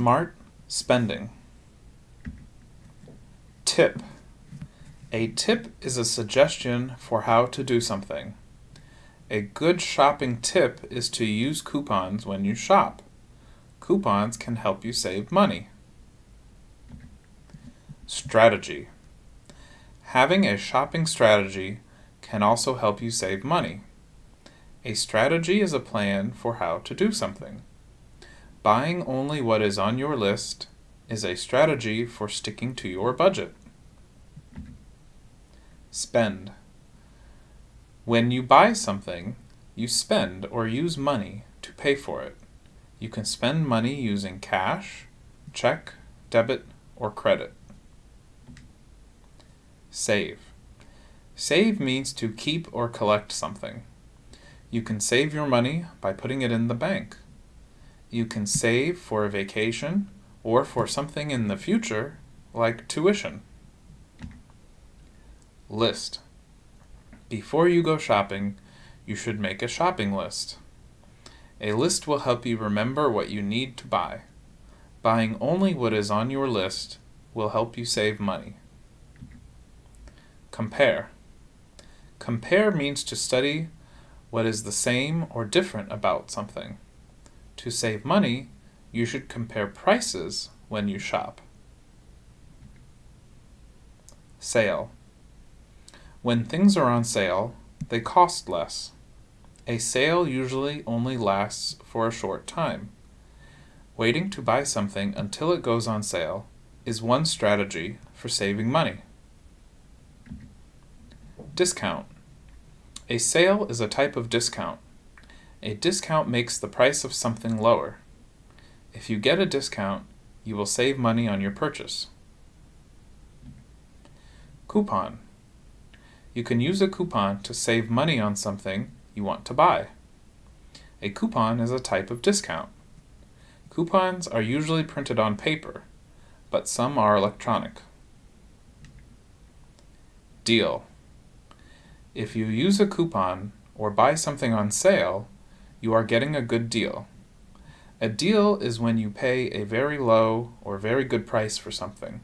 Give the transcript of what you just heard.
Smart spending. Tip. A tip is a suggestion for how to do something. A good shopping tip is to use coupons when you shop. Coupons can help you save money. Strategy. Having a shopping strategy can also help you save money. A strategy is a plan for how to do something. Buying only what is on your list is a strategy for sticking to your budget. Spend. When you buy something, you spend or use money to pay for it. You can spend money using cash, check, debit, or credit. Save. Save means to keep or collect something. You can save your money by putting it in the bank. You can save for a vacation or for something in the future, like tuition. List. Before you go shopping, you should make a shopping list. A list will help you remember what you need to buy. Buying only what is on your list will help you save money. Compare. Compare means to study what is the same or different about something. To save money, you should compare prices when you shop. Sale. When things are on sale, they cost less. A sale usually only lasts for a short time. Waiting to buy something until it goes on sale is one strategy for saving money. Discount. A sale is a type of discount. A discount makes the price of something lower. If you get a discount, you will save money on your purchase. Coupon. You can use a coupon to save money on something you want to buy. A coupon is a type of discount. Coupons are usually printed on paper, but some are electronic. Deal. If you use a coupon or buy something on sale, you are getting a good deal. A deal is when you pay a very low or very good price for something.